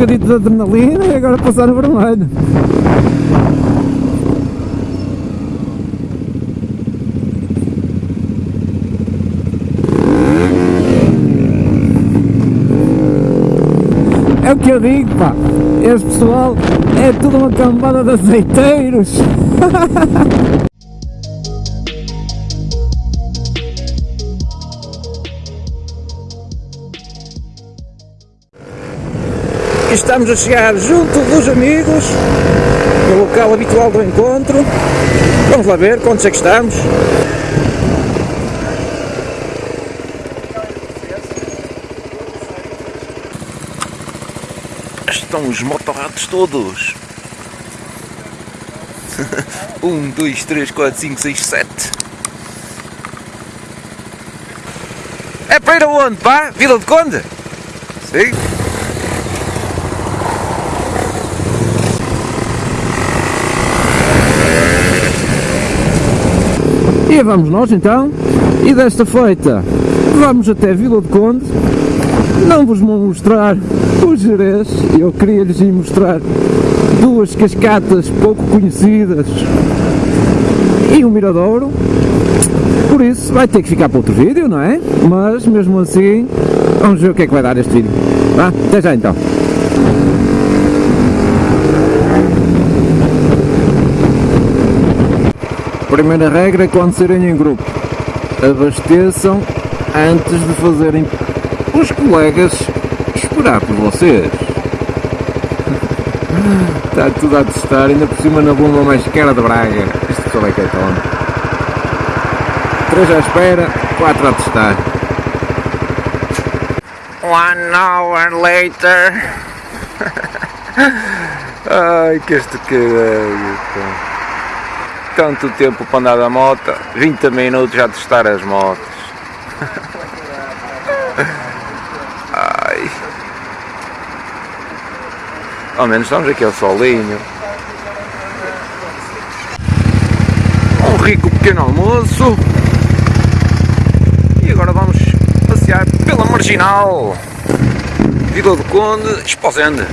bocadinho de adrenalina e agora passar no vermelho. É o que eu digo, pá. Este pessoal é tudo uma cambada de azeiteiros. Estamos a chegar junto dos amigos, no local habitual do encontro. Vamos lá ver quantos é que estamos. Estão os motorratos todos. um, dois, três, quatro, cinco, seis, sete. É para ir aonde, pá? Vila de Conde? Sim. E vamos nós então, e desta feita vamos até Vila de Conde, não vos vou mostrar o Jerez, eu queria-lhes ir mostrar duas cascatas pouco conhecidas e um miradouro, por isso vai ter que ficar para outro vídeo, não é? Mas mesmo assim, vamos ver o que é que vai dar este vídeo. Até já então. Primeira regra quando serem em grupo, abasteçam antes de fazerem os colegas esperar por vocês. Está tudo a testar, ainda por cima na bomba mais cara de Braga. Isto só vai que é tão. 3 à espera, 4 a testar. One hour later. Ai, que este caralho, pá. Tanto tempo para andar da moto, 20 minutos já testar as motos. Ai. Ao menos estamos aqui ao solinho. Um rico pequeno almoço. E agora vamos passear pela Marginal. Vila do Conde, Esposende.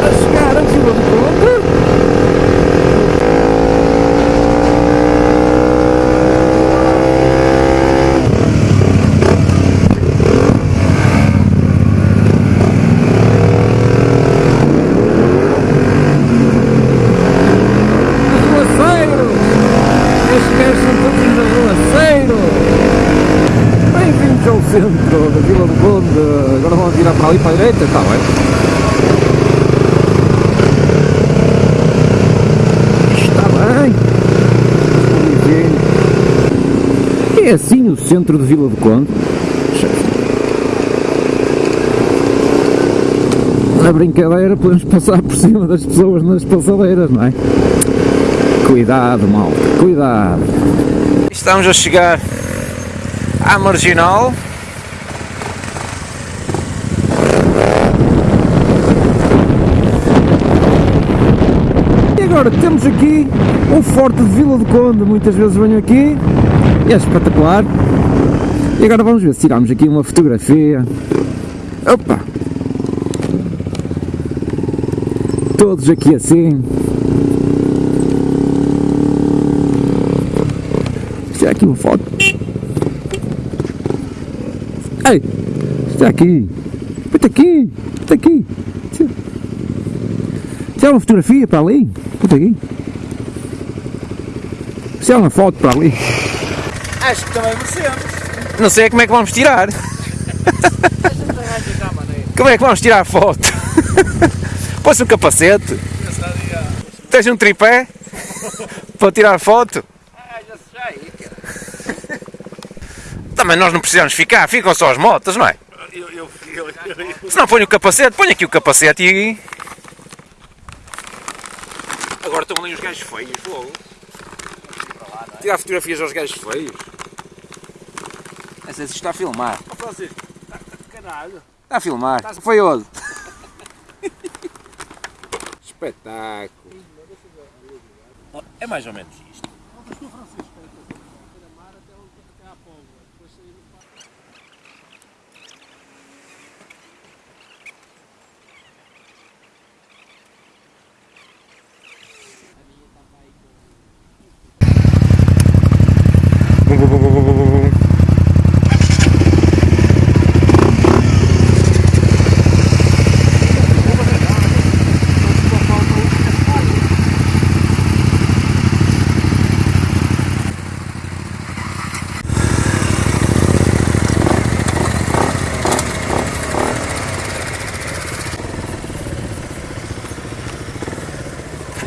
A chegar a Vila de Conde. Arruaceiros! Estes gajos são todos de arruaceiros! Bem-vindos ao centro da Vila do Conde. Agora vão virar ali para a direita, está bem? Está bem. É assim o centro de Vila do Conde. Na brincadeira podemos passar por cima das pessoas nas passadeiras, não é? Cuidado, malta, cuidado. Estamos a chegar à Marginal. Agora temos aqui o Forte de Vila do Conde, muitas vezes venho aqui, é espetacular. E agora vamos ver se tiramos aqui uma fotografia. Opa! Todos aqui assim. Está aqui uma foto. Ei! Está aqui! Está aqui! Está aqui! Tirar uma fotografia para ali? Puta aqui. Tirar uma foto para ali. Acho que também merecemos. Não sei como é que vamos tirar. Como é que vamos tirar a foto? Põe-se um capacete. Tens um tripé para tirar foto? Ah, já sei. Também nós não precisamos ficar, ficam só as motas, não é? Eu, eu, eu, eu, Se não põe o capacete, põe aqui o capacete e. Agora estão ali os gajos feios, fogo. Tirar fotografias aos gajos feios. Não sei se está a filmar. Francisco, caralho. Está a filmar. Foi onde? Espetáculo. É mais ou menos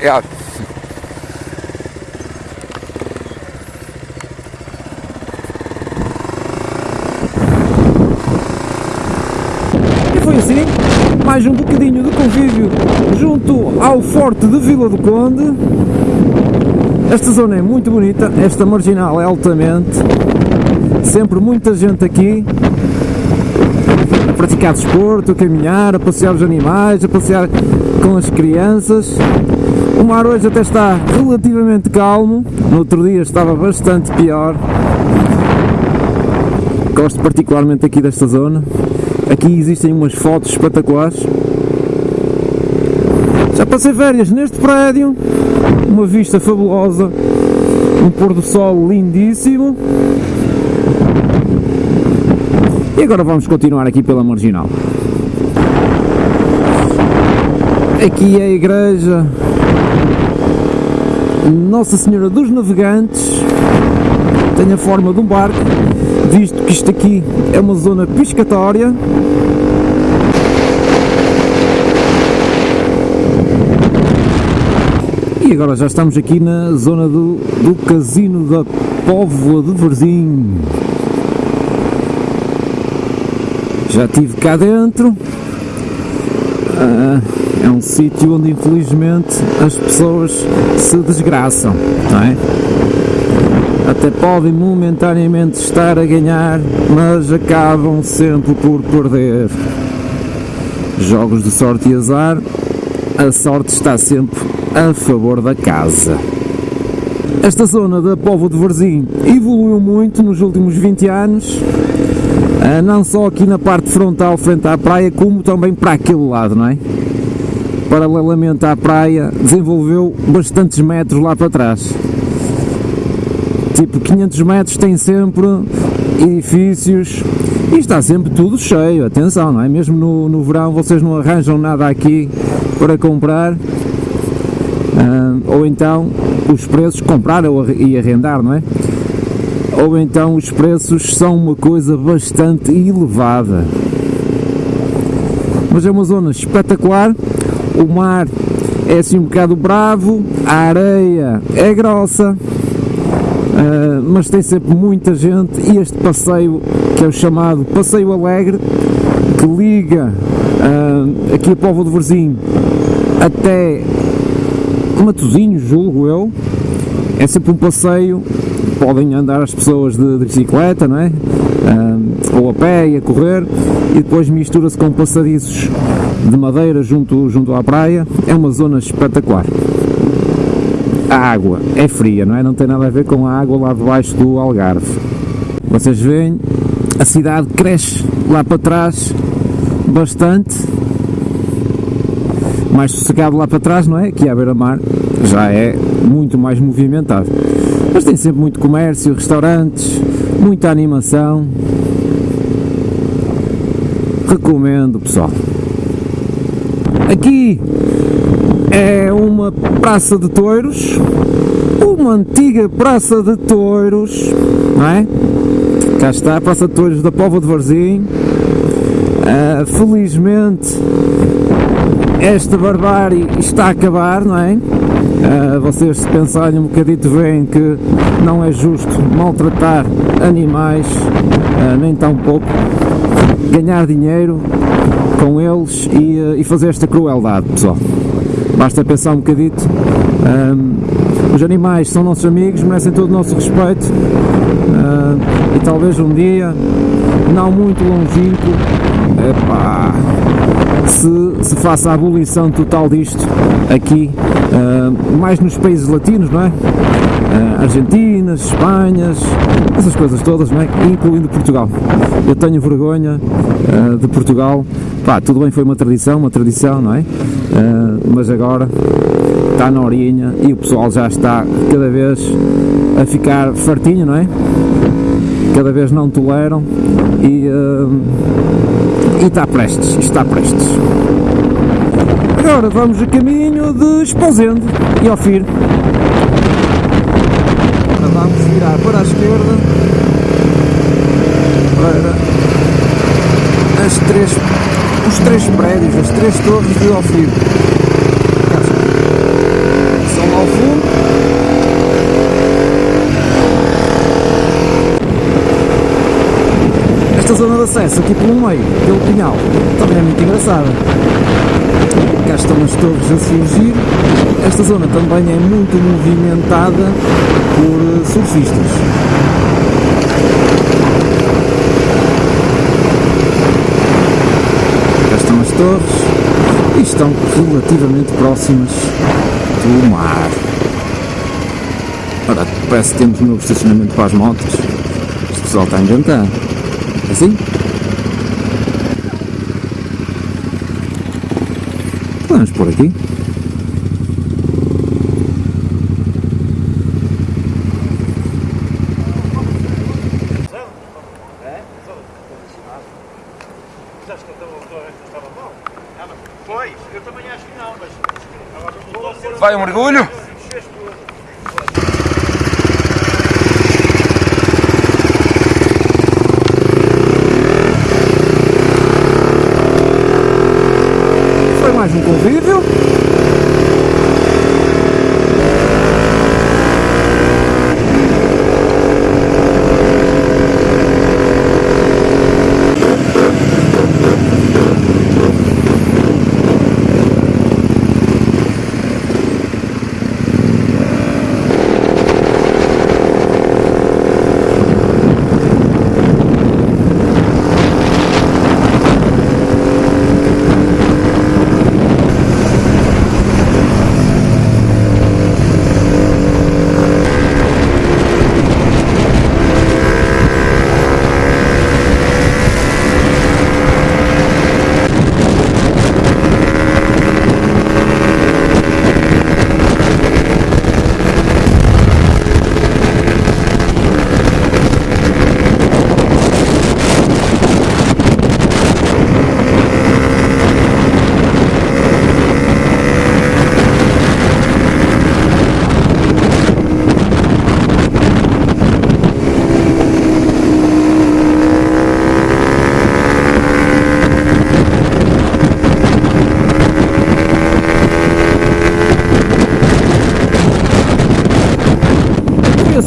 Ja. E foi assim, mais um bocadinho de convívio junto ao Forte de Vila do Conde. Esta zona é muito bonita, esta marginal é altamente, sempre muita gente aqui praticar desporto, a caminhar, a passear os animais, a passear com as crianças. O mar hoje até está relativamente calmo, no outro dia estava bastante pior. Gosto particularmente aqui desta zona. Aqui existem umas fotos espetaculares. Já passei férias neste prédio, uma vista fabulosa, um pôr do sol lindíssimo. E agora vamos continuar aqui pela marginal. Aqui é a igreja Nossa Senhora dos Navegantes. Tem a forma de um barco, visto que isto aqui é uma zona piscatória. E agora já estamos aqui na zona do, do casino da Póvoa de Varzim. Já estive cá dentro. Ah, é um sítio onde infelizmente as pessoas se desgraçam, não é? Até podem momentaneamente estar a ganhar, mas acabam sempre por perder. Jogos de sorte e azar, a sorte está sempre a favor da casa. Esta zona da Povo de Varzim evoluiu muito nos últimos 20 anos, não só aqui na parte frontal frente à praia, como também para aquele lado, não é? Paralelamente à praia, desenvolveu bastantes metros lá para trás. Tipo 500 metros tem sempre edifícios e está sempre tudo cheio, atenção, não é? Mesmo no, no verão vocês não arranjam nada aqui para comprar, ah, ou então os preços comprar e arrendar, não é? Ou então os preços são uma coisa bastante elevada. Mas é uma zona espetacular, o mar é assim um bocado bravo, a areia é grossa, ah, mas tem sempre muita gente. E este passeio, que é o chamado Passeio Alegre, que liga ah, aqui a Povo de Varzim até Matosinhos, julgo eu, é sempre um passeio, podem andar as pessoas de, de bicicleta, não é? Ah, ou a pé e a correr, e depois mistura-se com passadiços de madeira junto, junto à praia, é uma zona espetacular. A água é fria, não é? Não tem nada a ver com a água lá debaixo do Algarve. Vocês veem, a cidade cresce lá para trás bastante, mais sossegado lá para trás, não é? Aqui à beira-mar já é muito mais movimentado. Mas tem sempre muito comércio, restaurantes, muita animação. Recomendo, pessoal. Aqui é uma praça de touros, uma antiga praça de touros, não é? Cá está a Praça de Touros da Póvoa de Varzim. Ah, felizmente esta barbárie está a acabar, não é? Ah, vocês se pensarem um bocadito veem que não é justo maltratar animais, uh, nem tão pouco, ganhar dinheiro com eles e, uh, e, fazer esta crueldade, pessoal. Basta pensar um bocadito. Os animais são nossos amigos, merecem todo o nosso respeito uh, e talvez um dia, não muito longínquo, epá, se, se faça a abolição total disto aqui, uh, mais nos países latinos, não é? Uh, Argentinas, Espanhas, essas coisas todas, não é? incluindo Portugal. Eu tenho vergonha uh, de Portugal, pá, tudo bem, foi uma tradição, uma tradição, não é? mas agora está na horinha e o pessoal já está cada vez a ficar fartinho, não é? Cada vez não toleram e e está prestes, está prestes. Agora vamos a caminho de Esposende e ao Fir. Agora vamos virar para a esquerda para as três, os três prédios, as três torres de Ofir. São lá ao fundo. esta zona de acesso aqui pelo meio, pelo pinhal, também é muito engraçada. Cá estão as torres a surgir. Esta zona também é muito movimentada por surfistas. Cá estão as torres e estão relativamente próximas do mar. Ora, parece que temos um novo estacionamento para as motos. Este pessoal está a inventar. Assim? Vamos por aqui. Vai um mergulho? mais um convívio.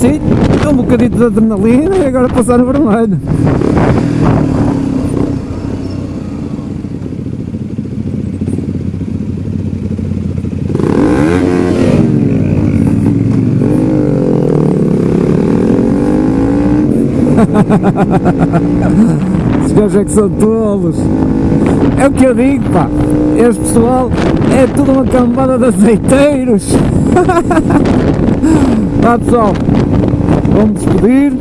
assim, um bocadito de adrenalina e agora passar no vermelho. Os gajos é que são tolos. É o que eu digo, pá. Este pessoal é tudo uma cambada de azeiteiros. Vá pessoal, vamos despedir.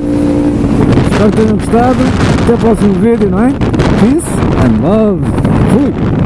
Espero que tenham gostado. Até o próximo vídeo, não é? Peace and love. Fui!